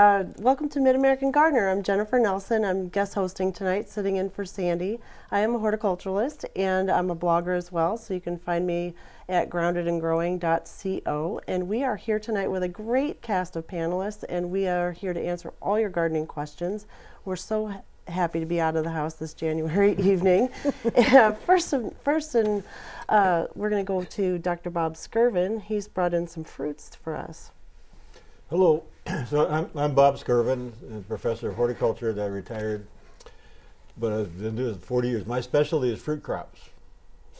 uh, welcome to Mid American Gardener. I'm Jennifer Nelson. I'm guest hosting tonight, sitting in for Sandy. I am a horticulturalist and I'm a blogger as well, so you can find me at groundedandgrowing.co. And we are here tonight with a great cast of panelists, and we are here to answer all your gardening questions. We're so happy to be out of the house this January evening. first, first, and uh, we're going to go to Dr. Bob Skirvin. He's brought in some fruits for us. Hello, so I'm, I'm Bob Skirvin, a professor of horticulture that I retired, but I've been doing it 40 years. My specialty is fruit crops.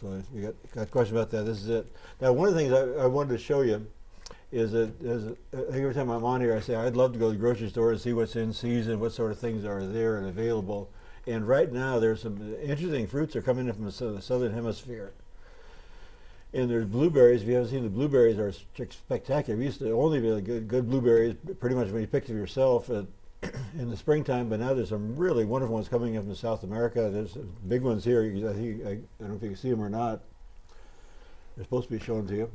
So you got, got a question about that, this is it. Now one of the things I, I wanted to show you is that is, every time I'm on here I say I'd love to go to the grocery store and see what's in season, what sort of things are there and available. And right now there's some interesting fruits are coming in from the southern hemisphere. And there's blueberries. If you haven't seen the blueberries, are spectacular. We used to only be good, good blueberries pretty much when you picked them yourself at, in the springtime. But now there's some really wonderful ones coming up from South America. There's big ones here. I think I, I don't know if you can see them or not. They're supposed to be shown to you,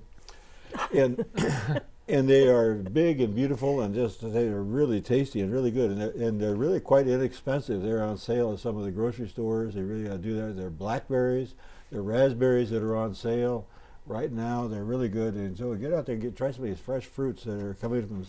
and and they are big and beautiful and just they are really tasty and really good and they're, and they're really quite inexpensive. They're on sale at some of the grocery stores. They really uh, do that. They're blackberries, they're raspberries that are on sale right now they're really good and so get out there and get try some of these fresh fruits that are coming from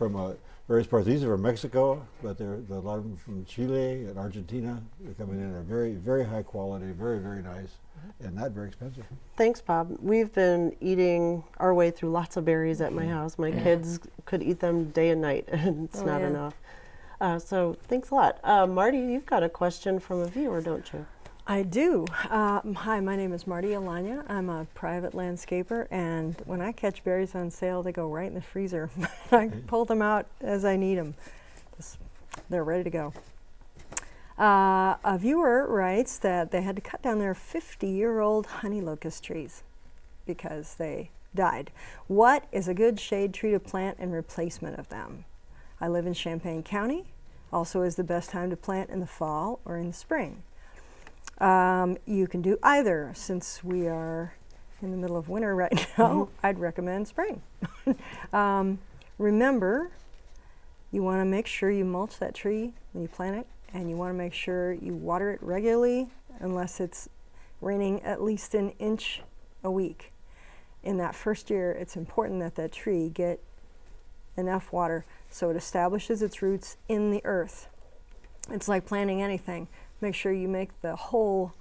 from uh, various parts. These are from Mexico, but they're, a lot of them from Chile and Argentina. They're coming in. They're very very high quality, very very nice, and not very expensive. Thanks, Bob. We've been eating our way through lots of berries at my mm-hmm. house. My kids could eat them day and night, and it's oh, not yeah. enough. Uh, so thanks a lot. Uh, Marty, you've got a question from a viewer, don't you? I do. Uh, hi, my name is Marty Alanya. I'm a private landscaper, and when I catch berries on sale, they go right in the freezer. I pull them out as I need them. Just, they're ready to go. Uh, a viewer writes that they had to cut down their 50-year-old honey locust trees because they died. What is a good shade tree to plant in replacement of them? I live in Champaign County. Also is the best time to plant in the fall or in the spring. Um, you can do either. Since we are in the middle of winter right now, mm -hmm. I'd recommend spring. um, remember, you want to make sure you mulch that tree when you plant it, and you want to make sure you water it regularly unless it's raining at least an inch a week. In that first year, it's important that that tree get enough water so it establishes its roots in the earth. It's like planting anything. Make sure you make the hole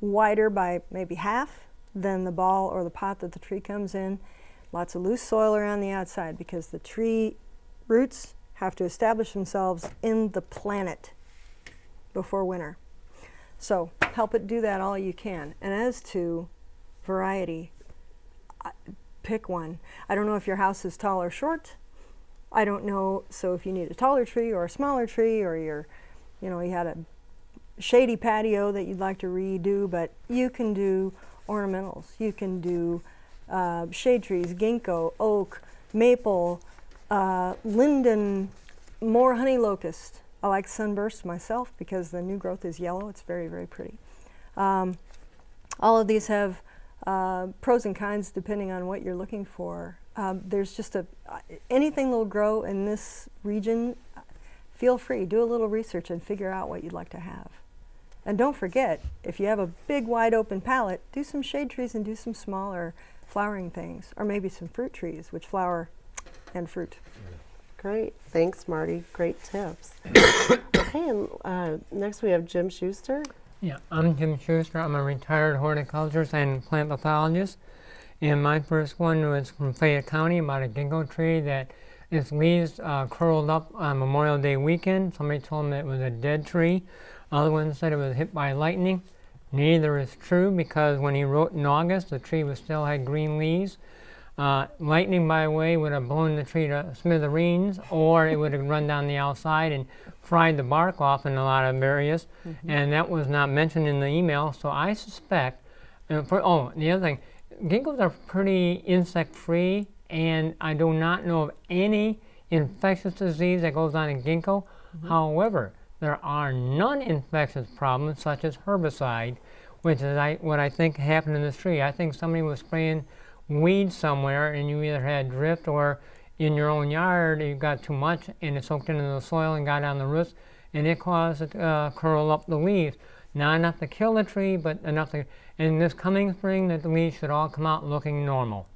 wider by maybe half than the ball or the pot that the tree comes in. Lots of loose soil around the outside because the tree roots have to establish themselves in the planet before winter. So help it do that all you can. And as to variety, pick one. I don't know if your house is tall or short. I don't know, so if you need a taller tree or a smaller tree or you're, you know, you had a shady patio that you'd like to redo, but you can do ornamentals. You can do uh, shade trees, ginkgo, oak, maple, uh, linden, more honey locust. I like sunburst myself because the new growth is yellow. It's very, very pretty. Um, all of these have uh, pros and cons depending on what you're looking for. Um, there's just a, anything that will grow in this region, feel free, do a little research and figure out what you'd like to have. And don't forget, if you have a big wide open palette, do some shade trees and do some smaller flowering things, or maybe some fruit trees, which flower and fruit. Great, thanks Marty, great tips. okay, and uh, next we have Jim Schuster. Yeah, I'm Jim Schuster. I'm a retired horticulturist and plant pathologist. And my first one was from Fayette County about a ginkgo tree that its leaves uh, curled up on Memorial Day weekend. Somebody told me it was a dead tree. Other one said it was hit by lightning. Neither is true because when he wrote in August, the tree was still had green leaves. Uh, lightning, by the way, would have blown the tree to smithereens, or it would have run down the outside and fried the bark off in a lot of areas. Mm -hmm. And that was not mentioned in the email, so I suspect. Uh, for, oh, the other thing, ginkgos are pretty insect-free, and I do not know of any infectious disease that goes on in ginkgo. Mm -hmm. However, there are non-infectious problems such as herbicide, which is I, what I think happened in this tree. I think somebody was spraying weeds somewhere and you either had drift or in your own yard, you got too much and it soaked into the soil and got on the roots, and it caused it to uh, curl up the leaves. Not enough to kill the tree, but enough to. And this coming spring, that the leaves should all come out looking normal,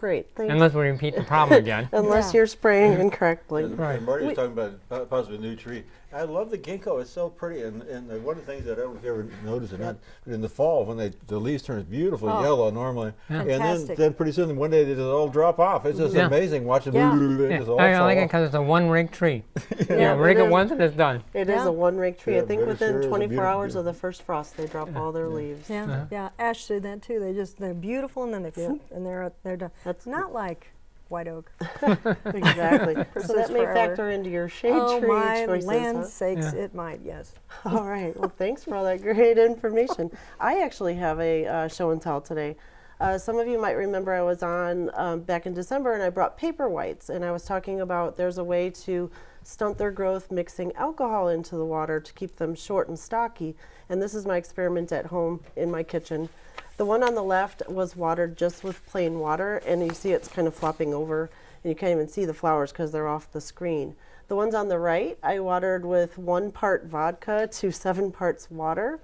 Great, thanks. unless we repeat the problem again. Unless Yeah. you're spraying incorrectly. And, Right. and Marty was talking about po- possibly a new tree. I love the ginkgo. It's so pretty. And, and uh, one of the things that I don't know if you ever noticed or not, but in the fall when they the leaves turn beautiful Oh. yellow normally, and then then pretty soon one day they just all drop off. It's just Yeah. amazing watching Yeah. it Yeah, just all I, I fall like it because it's a one rake tree. Yeah, yeah, it rake it is. once and it's done. It is Yeah. a one rake tree. Yeah, I think within sure 24 beautiful- hours of the first frost, they drop all their leaves. Yeah, yeah. Ash did that too. They just they're beautiful and then they yeah. and they're, they're done. That's Not like white oak. exactly. so that may forever. factor into your shade oh tree my choices. land huh? sakes, Yeah. it might. Yes. All right. Well, thanks for all that great information. I actually have a uh, show and tell today. Uh, some of you might remember I was on um, back in December and I brought paper whites and I was talking about there's a way to stunt their growth mixing alcohol into the water to keep them short and stocky. And this is my experiment at home in my kitchen. The one on the left was watered just with plain water and you see it's kind of flopping over and you can't even see the flowers because they're off the screen. The ones on the right, I watered with one part vodka to seven parts water,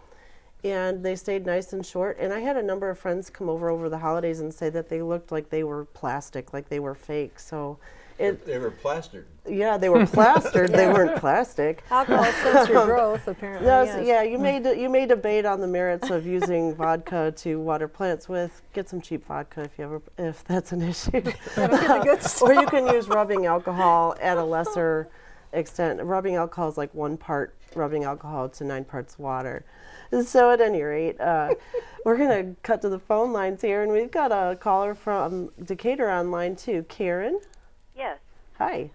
and they stayed nice and short. And I had a number of friends come over over the holidays and say that they looked like they were plastic, like they were fake. So, it they were plastered. yeah, they were plastered. They weren't plastic. Alcohol stunts your growth, apparently. No, yes. s- yeah, you may de- you may debate on the merits of using vodka to water plants with. Get some cheap vodka if you ever if that's an issue. or you can use rubbing alcohol at a lesser extent. Rubbing alcohol is like one part rubbing alcohol to nine parts water. So at any rate, uh, we're gonna cut to the phone lines here, and we've got a caller from Decatur online too. Karen, Yes. hi.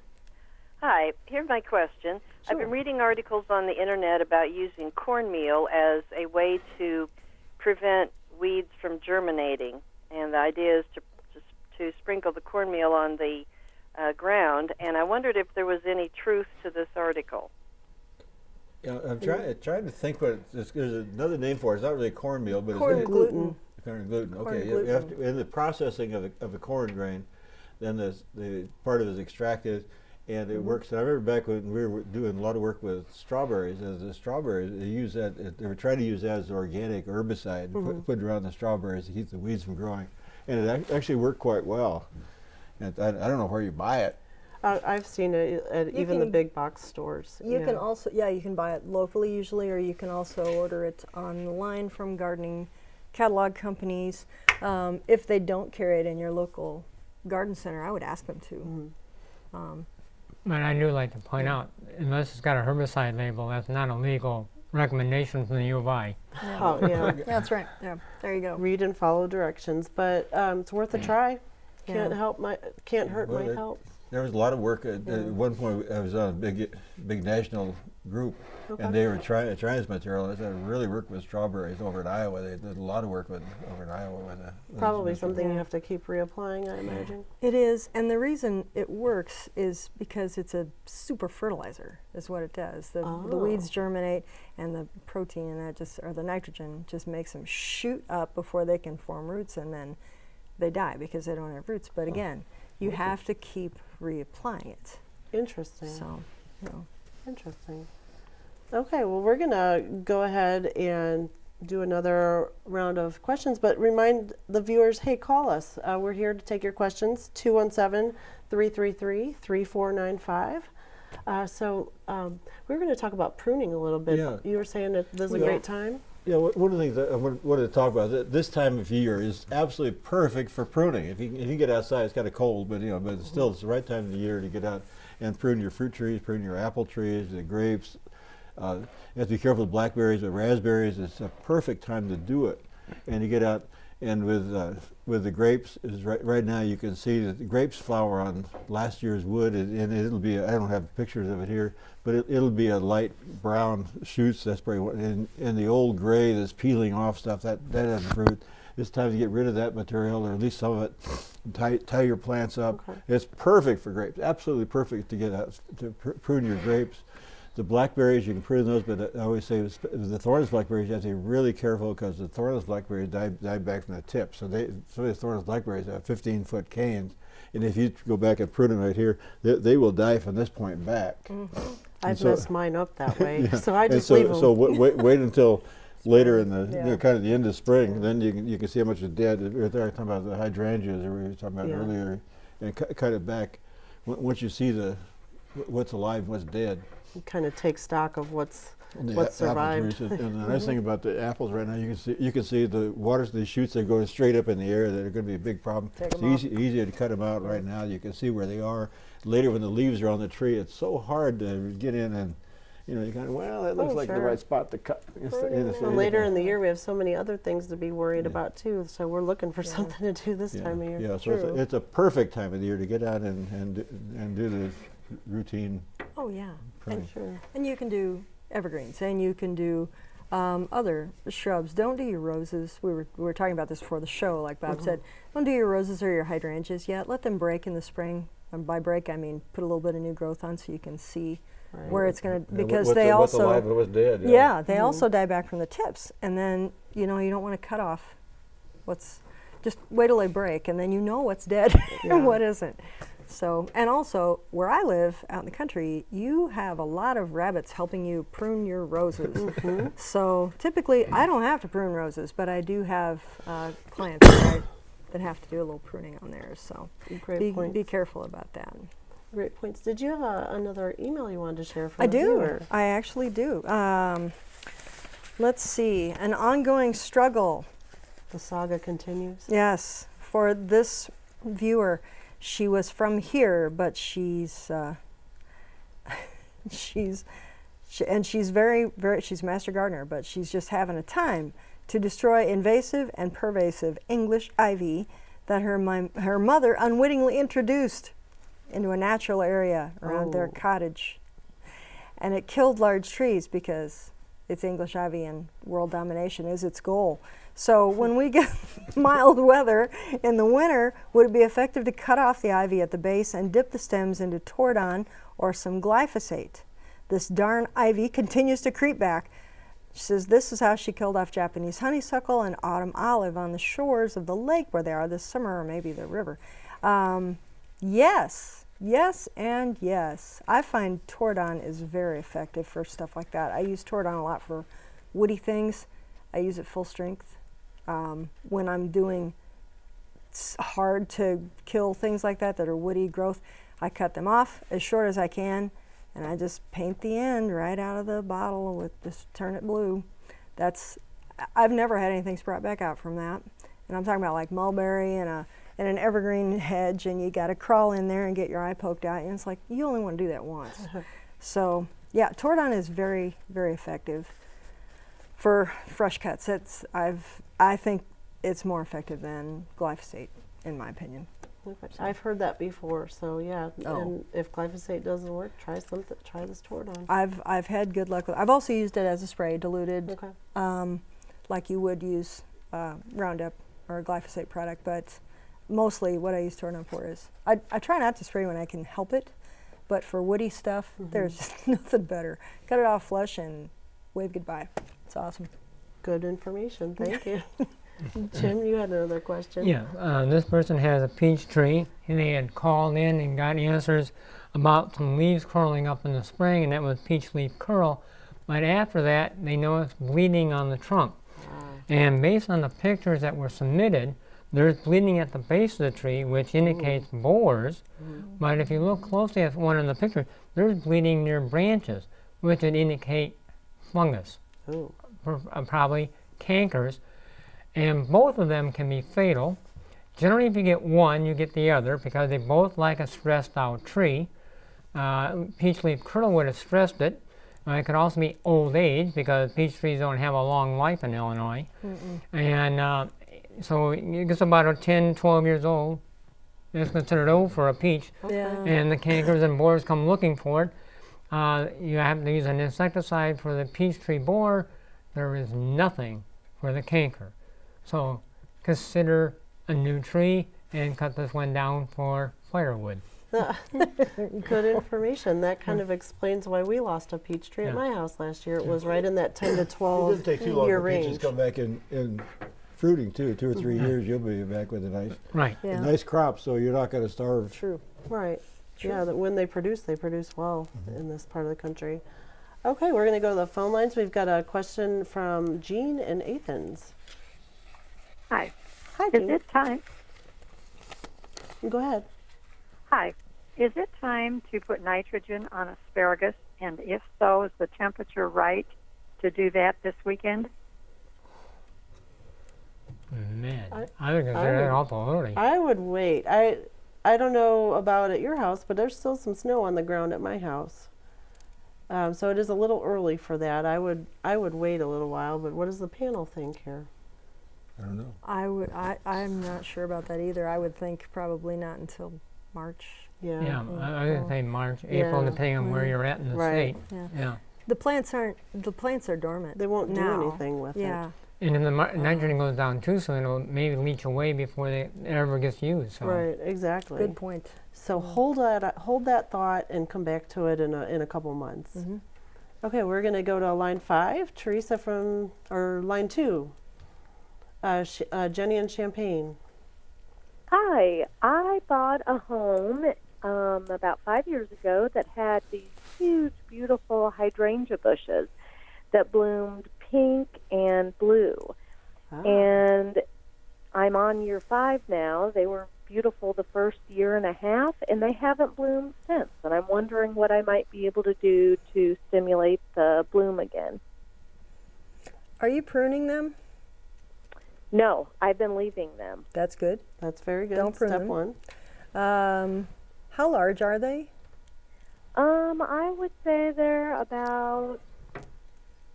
Hi. Here's my question. I've been reading articles on the internet about using cornmeal as a way to prevent weeds from germinating, and the idea is to to, to sprinkle the cornmeal on the uh, ground. And I wondered if there was any truth to this article. Yeah, I'm trying trying to think what it's, there's another name for it. It's not really cornmeal, but Corn it's gluten. Corn gluten. Corn Okay, you- you gluten. to, in the processing of the, of the corn grain, then the the part of it is extracted, and it Mm-hmm. works. I remember back when we were doing a lot of work with strawberries. As the strawberries, they use that. uh, They were trying to use that as organic herbicide, to Mm-hmm. put, put around the strawberries to keep the weeds from growing, and it ac- actually worked quite well. And I, I don't know where you buy it. Uh, I've seen it at You even the big box stores. You yeah. can also, yeah, you can buy it locally usually, or you can also order it online from gardening catalog companies. Um, if they don't carry it in your local garden center, I would ask them to. Mm-hmm. Um, But I do like to point out, unless it's got a herbicide label, that's not a legal recommendation from the U of I. Oh, yeah. that's right. Yeah, there you go. Read and follow directions, but um, it's worth a try. Can't help my can't hurt my might it- help. There was a lot of work. At, at one point, I was on a big, big national group, and they were trying trying this material. I said, really work with strawberries over in Iowa. They did a lot of work with over in Iowa with, uh, Probably this something you have to keep reapplying, I imagine. It is, and the reason it works is because it's a super fertilizer, is what it does. The, the weeds Oh. germinate, and the protein in that just, or the nitrogen, just makes them shoot up before they can form roots, and then they die because they don't have roots. But again, you have to keep reapplying it. Interesting. So, you know. Interesting. Okay, well, we're going to go ahead and do another round of questions, but remind the viewers hey, call us. Uh, we're here to take your questions 217 333 3495. Uh, so um, we're going to talk about pruning a little bit. Yeah. You were saying that this is a great time. Yeah, one one of the things that I wanted to talk about th- this time of year is absolutely perfect for pruning. If you if you get outside, it's kind of cold, but you know, but it's still it's the right time of the year to get out and prune your fruit trees, prune your apple trees, the grapes. Uh, you have to be careful with blackberries, but raspberries. It's a perfect time to do it, and you get out and with uh, with the grapes is right right now you can see that the grapes flower on last year's wood, and, and it'll be I don't have pictures of it here, but it, it'll be a light brown shoots. That's probably what, and, and the old gray that's peeling off stuff that that has fruit. It's time to get rid of that material, or at least some of it. Tie, tie your plants up. Okay. It's perfect for grapes. Absolutely perfect to get out to pr- prune your grapes. The blackberries, you can prune those, but I always say the thornless blackberries, you have to be really careful because the thornless blackberries die, die back from the tip. So they, some of the thornless blackberries have 15 foot canes. And if you go back and prune them right here, they, they will die from this point back. Mm-hmm. I've so- messed mine up that way, Yeah. so I And just so, leave them. So wait, wait, wait until later in the, you know, kind of the end of spring, then you can, you can see how much is dead. Right there, I'm talking about the hydrangeas that we were talking about Yeah. earlier, and cut, cut it back. W- once you see the wh- what's alive, and what's dead. Kind of take stock of what's And What a- apple survived. trees and the nice thing about the apples right now, you can see you can see the waters, the shoots that are going straight up in the air that are going to be a big problem. Take it's 'em off. easy, easier to cut them out right now. You can see where they are. Later, when the leaves are on the tree, it's so hard to get in and. You know, you kind of well, that looks Oh, like the right spot to cut. It's the- you know, so Well, you- later in the year, we have so many other things to be worried Yeah. about too. So we're looking for Yeah. something to do this Yeah, time of year. yeah. So it's a, it's a perfect time of the year to get out and and do- and do the routine Oh, yeah. pruning. Sure. And you can do evergreens, and you can do um, other shrubs. Don't do your roses. We were, we were talking about this before the show, like Bob said. Don't do your roses or your hydrangeas yet. Let them break in the spring. And by break, I mean put a little bit of new growth on so you can see Right. where it's going to, because they the- also, alive dead. yeah, they also die back from the tips. And then, you know, you don't want to cut off what's, just wait till they break, and then you know what's dead Yeah. and what isn't. So, and also where I live out in the country, you have a lot of rabbits helping you prune your roses. Mm-hmm. So typically, I don't have to prune roses, but I do have uh, clients that, I, that have to do a little pruning on theirs. So Great be, points. be careful about that. Great points. Did you have a, another email you wanted to share for I the do. viewer? I actually do. Um, let's see. An ongoing struggle. The saga continues. Yes, for this viewer, she was from here, but she's uh, she's she, and she's very very she's a master gardener, but she's just having a time to destroy invasive and pervasive English ivy that her my, her mother unwittingly introduced into a natural area around their Oh. cottage, and it killed large trees because it's English ivy and world domination is its goal. So when we get mild weather in the winter, would it be effective to cut off the ivy at the base and dip the stems into Tordon or some glyphosate? This darn ivy continues to creep back. She says this is how she killed off Japanese honeysuckle and autumn olive on the shores of the lake where they are this summer, or maybe the river. Um, yes, yes, and yes. I find Tordon is very effective for stuff like that. I use Tordon a lot for woody things. I use it full strength um, when I'm doing hard to kill things like that that are woody growth. I cut them off as short as I can, and I just paint the end right out of the bottle with just turn it blue. That's I've never had anything sprout back out from that, and I'm talking about like mulberry and a and an evergreen hedge, and you got to crawl in there and get your eye poked out, and it's like you only want to do that once. so yeah, Tordon is very very effective for fresh cuts. It's I've I think it's more effective than glyphosate in my opinion. I've heard that before, so yeah. Oh. And if glyphosate doesn't work, try something. Try this Tordon. I've I've had good luck with. I've also used it as a spray, diluted, Okay. um, like you would use uh, Roundup or a glyphosate product. But mostly, what I use Tordon for is I I try not to spray when I can help it, but for woody stuff, there's just nothing better. Cut it off flush and wave goodbye. It's awesome. Good information. Thank you. Jim, you had another question. Yeah, uh, this person has a peach tree, and they had called in and got answers about some leaves curling up in the spring, and that was peach leaf curl. But after that, they noticed bleeding on the trunk. And based on the pictures that were submitted, there's bleeding at the base of the tree, which indicates borers. But if you look closely at one of the pictures, there's bleeding near branches, which would indicate fungus Oh. uh, probably cankers, and both of them can be fatal. Generally, if you get one, you get the other because they both like a stressed out tree. Uh, peach leaf curl would have stressed it. Uh, it could also be old age because peach trees don't have a long life in Illinois. And uh, so it gets about a 10, 12 years old. It's considered old for a peach Yeah. and the cankers and borers come looking for it. Uh, you have to use an insecticide for the peach tree borer. There is nothing for the canker. So consider a new tree and cut this one down for firewood. Good information. That kind of explains why we lost a peach tree at my house last year. It was right in that 10 to It 12 doesn't take too long year for peaches range. come back in, in fruiting too. Two or 3 years, you'll be back with a nice, Right. a Yeah, nice crop. So you're not going to starve. true. Right. Sure. Yeah, that when they produce, they produce well Mm-hmm. in this part of the country. Okay, we're going to go to the phone lines. We've got a question from Jean in Athens. Hi. Hi, Is Jean. it time? Go ahead. Hi. Is it time to put nitrogen on asparagus? And if so, is the temperature right to do that this weekend? Man, I- I, would I consider would- awful early. I would wait. I I don't know about at your house, but there's still some snow on the ground at my house. Um, so it is a little early for that. I would I would wait a little while. But what does the panel think here? I don't know. I would. I. I'm not sure about that either. I would think probably not until March. Yeah. yeah, I, I would say March, April, yeah. depending on where Mm. you're at in the Right. state. Yeah. Yeah. The plants aren't. The plants are dormant. They won't do anything with Yeah. it. And then the mar- nitrogen goes down too, so it'll maybe leach away before they, it ever gets used. So. Right. Exactly. Good point. So hold that hold that thought and come back to it in a in a couple months. hmm Okay, we're gonna go to line five. Teresa from or line two. Uh, Sh- uh, Jenny and Champaign. Hi, I bought a home um, about five years ago that had these huge, beautiful hydrangea bushes that bloomed pink and blue. And I'm on year five now. They were beautiful the first year and a half, and they haven't bloomed since. And I'm wondering what I might be able to do to stimulate the bloom again. Are you pruning them? No, I've been leaving them. That's good. That's very good. Don't prune Step them. one. Um, how large are they? Um, I would say they're about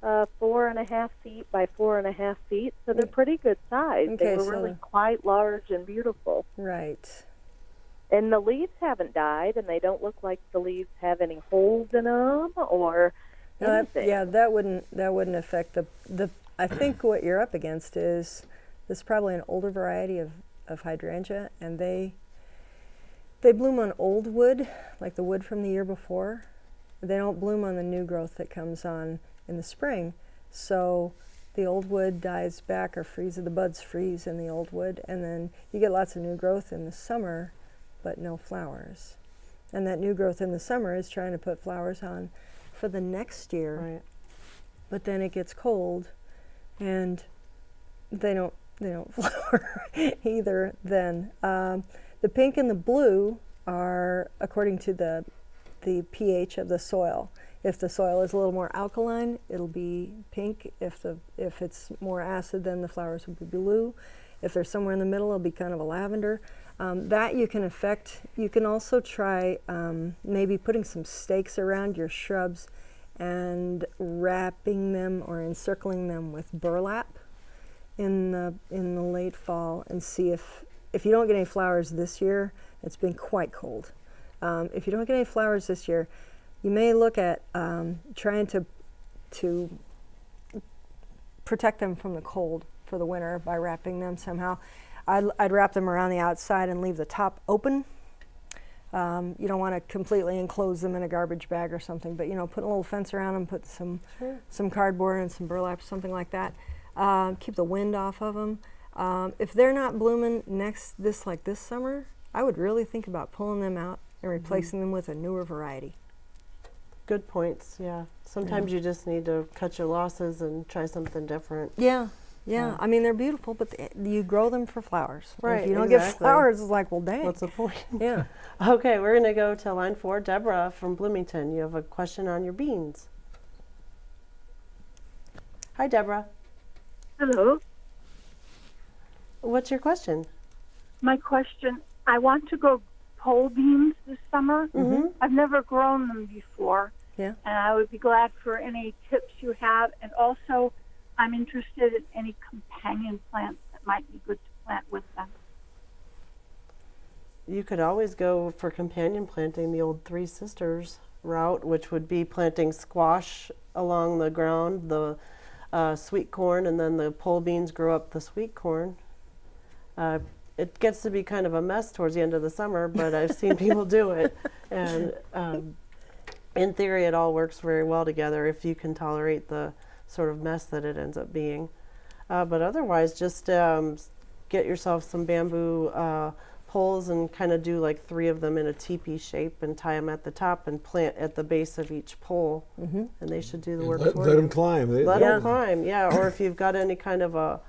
uh, four and a half feet by four and a half feet, so they're pretty good size. Okay, they were so- really quite large and beautiful. Right. And the leaves haven't died, and they don't look like the leaves have any holes in them or No, that, yeah, that wouldn't that wouldn't affect the the. I think what you're up against is this is probably an older variety of of hydrangea, and they they bloom on old wood, like the wood from the year before. They don't bloom on the new growth that comes on in the spring. So the old wood dies back or freezes. The buds freeze in the old wood, and then you get lots of new growth in the summer, but no flowers. And that new growth in the summer is trying to put flowers on for the next year Right. but then it gets cold and they don't they don't flower either then um, the pink and the blue are according to the the pH of the soil. If the soil is a little more alkaline it'll be pink. If the if it's more acid then the flowers will be blue. If they're somewhere in the middle it'll be kind of a lavender. Um, that you can affect. You can also try um, maybe putting some stakes around your shrubs and wrapping them or encircling them with burlap in the in the late fall and see if if you don't get any flowers this year it's been quite cold um, if you don't get any flowers this year you may look at um, trying to to protect them from the cold for the winter by wrapping them somehow I'd, I'd wrap them around the outside and leave the top open um, you don't want to completely enclose them in a garbage bag or something, but you know, put a little fence around them, put some Sure. some cardboard and some burlap, something like that. Um, keep the wind off of them. Um, if they're not blooming next this like this summer, I would really think about pulling them out and replacing them with a newer variety. Good points. Yeah. Sometimes you just need to cut your losses and try something different. Yeah, yeah. Yeah. I mean, they're beautiful, but th- you grow them for flowers. And Right, If you don't get flowers, it's like, well, dang. What's the point? yeah. Okay, we're gonna go to line four. Deborah from Bloomington. You have a question on your beans. Hi, Deborah. Hello. What's your question? My question I want to grow pole beans this summer. Mm-hmm. I've never grown them before. Yeah. And I would be glad for any tips you have. And also, I'm interested in any companion plants that might be good to plant with them. You could always go for companion planting the old Three Sisters route, which would be planting squash along the ground, the uh, sweet corn, and then the pole beans grow up the sweet corn. Uh, it gets to be kind of a mess towards the end of the summer, but I've seen people do it. And um, in theory, it all works very well together if you can tolerate the sort of mess that it ends up being. Uh, but otherwise, just um, get yourself some bamboo uh, poles and kind of do like three of them in a teepee shape and tie them at the top and plant at the base of each pole. Mm-hmm. And they should do the work Let, for let you. them climb. They, Let them climb, yeah. Or if you've got any kind of a,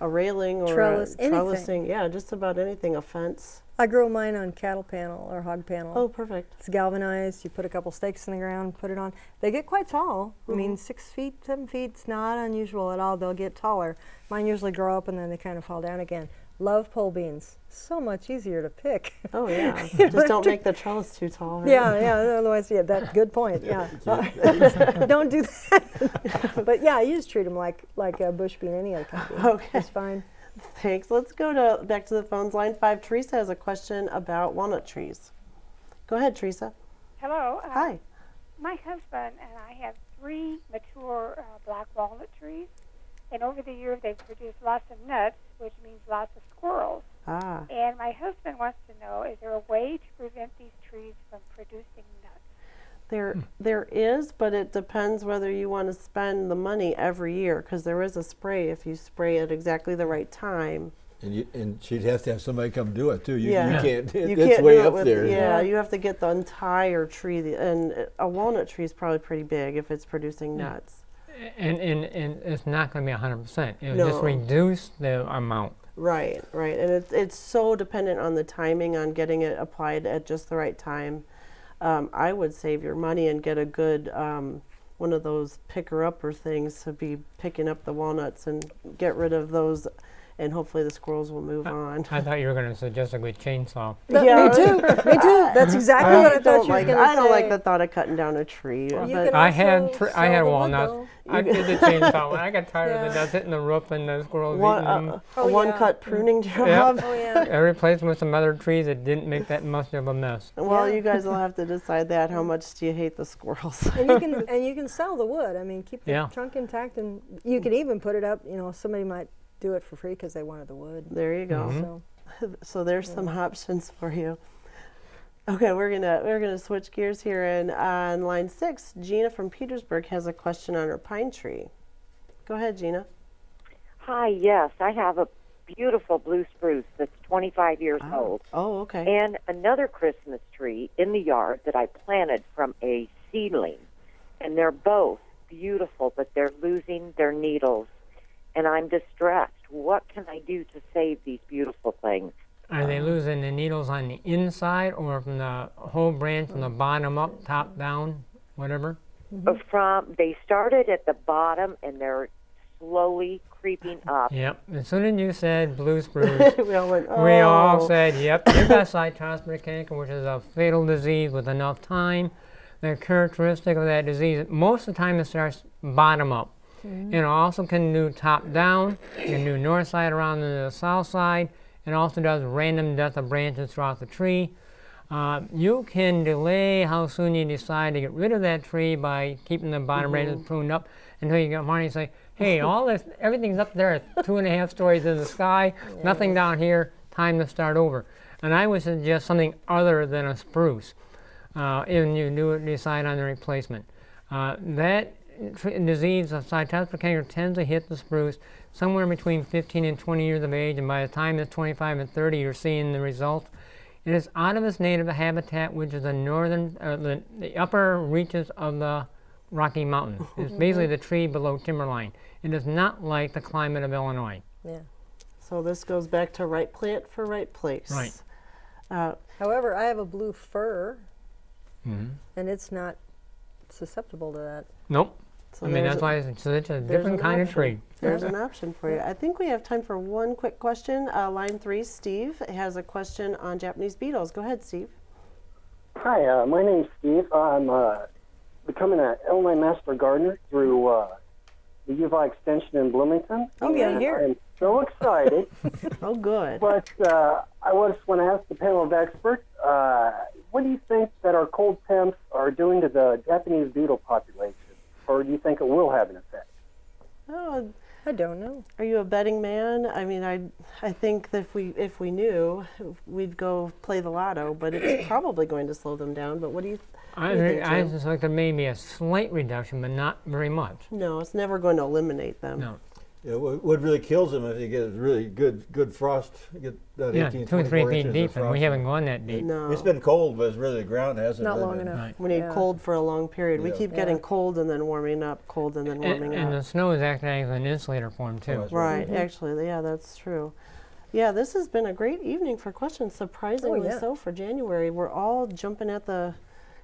a railing or Trellis, a anything. trellising, yeah, just about anything, a fence. I grow mine on cattle panel or hog panel. Oh, perfect. It's galvanized. You put a couple stakes in the ground, put it on. They get quite tall. I Mm-hmm. mean, six feet, seven feet. It's not unusual at all. They'll get taller. Mine usually grow up and then they kind of fall down again. Love pole beans. So much easier to pick. Oh, yeah. just don't make the trellis too tall. right? yeah, yeah. Otherwise, yeah, that's good point. Yeah, don't do that. but yeah, you just treat them like like a bush bean, any other kind. Okay. it's fine. Thanks. Let's go to back to the phones. Line five. Teresa has a question about walnut trees. Go ahead, Teresa. Hello. Uh, Hi. My husband and I have three mature uh, black walnut trees, and over the years they've produced lots of nuts, which means lots of squirrels. Ah, And my husband wants to know: Is there a way to prevent these trees from producing nuts? there there is, but it depends whether you want to spend the money every year because there is a spray if you spray at exactly the right time. and, you, and she'd have to have somebody come do it too. You, Yeah. you can't. You it's can't way it up with, there. Yeah, you have to get the entire tree, the- and a walnut tree is probably pretty big if it's producing nuts. And, and, and it's not going to be 100%. It'll just No. reduce the amount. Right, right, and it's it's so dependent on the timing on getting it applied at just the right time. Um, I would save your money and get a good um, one of those picker upper things to be picking up the walnuts and get rid of those, and hopefully the squirrels will move on. I thought you were going to suggest a good chainsaw. Th- Yeah. Me too. Me too. That's exactly what I thought don't you were like going to say. I don't like the thought of cutting down a tree, You but I had also tr- I had walnuts. I did the chainsaw. When I got tired of Yeah. the nuts hitting the roof and the squirrels one, eating them, uh, Oh, a yeah. one-cut pruning job. Yep. Oh yeah. I replaced them with some other trees that didn't make that much of a mess. Well, Yeah. you guys will have to decide that. How much do you hate the squirrels? and you can and you can sell the wood. I mean, keep the Yeah. trunk intact, and you can even put it up. You know, somebody might do it for free because they wanted the wood. there you go. Mhm. So So there's some options for you. Okay, we're gonna we're gonna switch gears here, and on line six, Gina from Petersburg has a question on her pine tree. Go ahead, Gina. Hi, yes, I have a beautiful blue spruce that's 25 years Oh, old, oh okay. and another Christmas tree in the yard that I planted from a seedling. And they're both beautiful, but they're losing their needles, and I'm distressed. What can I do to save these beautiful things? Are they losing the needles on the inside or from the whole branch from the bottom up, top down, whatever? Uh, From they started at the bottom, and they're slowly creeping up. Yep. As soon as you said blue spruce, we all went. we all "Oh." said, yep, you got Cytospora canker, which is a fatal disease with enough time. The characteristic of that disease, most of the time it starts bottom up. And it also can do top down, it can do north side around to the south side. It also does random death of branches throughout the tree. Uh, you can delay how soon you decide to get rid of that tree by keeping the bottom branches pruned up until you get morning and say, hey, all this, everything's up there two and a half stories in the sky, nothing down here, time to start over. And I would suggest something other than a spruce uh, if you do decide on the replacement. Uh, that disease of Cytospora canker tends to hit the spruce somewhere between 15 and 20 years of age, and by the time it's 25 and 30, you're seeing the results. It is out of its native habitat, which is the northern, uh, the, the upper reaches of the Rocky Mountains. It's basically the tree below timberline. It is not like the climate of Illinois. yeah. So this goes back to right plant for right place. Right. Uh, However, I have a blue fir, Mhm. and it's not susceptible to that. Nope. So I mean, that's a- why it's such a there's different an kind of tree. There's an option for you. I think we have time for one quick question. Uh, line three, Steve has a question on Japanese beetles. Go ahead, Steve. Hi, uh, my name's Steve. I'm uh, becoming an Illinois Master Gardener through uh, the U of I Extension in Bloomington. Oh, yeah, here. I'm so excited. Oh, good. but uh, I just want to ask the panel of experts, uh, what do you think that our cold temps are doing to the Japanese beetle population? Or do you think it will have an effect? Oh, I don't know. Are you a betting man? I mean, I I think that if we if we knew, we'd go play the lotto, but it's probably going to slow them down. But what do you? I, do you think, I Jim? just like there may be a slight reduction, but not very much. No, it's never going to eliminate them. No. Yeah, what, what really kills them if you get really good good frost, get that Yeah, 18, two or three feet deep, and we haven't gone that deep. No. It's been cold, but it's really the ground hasn't. Not long been- enough. Right. We need Yeah. cold for a long period. We keep Yeah. getting cold and then warming up, cold and then And, up. and the snow is acting as an insulator for them, too. that's Right, Mhm. actually, yeah, that's true. Yeah, this has been a great evening for questions. Surprisingly yeah. so for January. We're all jumping at the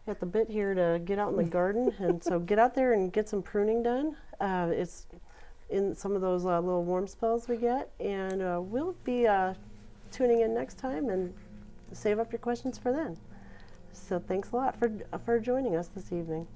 at the bit here to get out in the garden, and so get out there and get some pruning done. Uh, it's in some of those uh, little warm spells we get, and uh, we'll be uh, tuning in next time and save up your questions for then. So thanks a lot for for joining us this evening.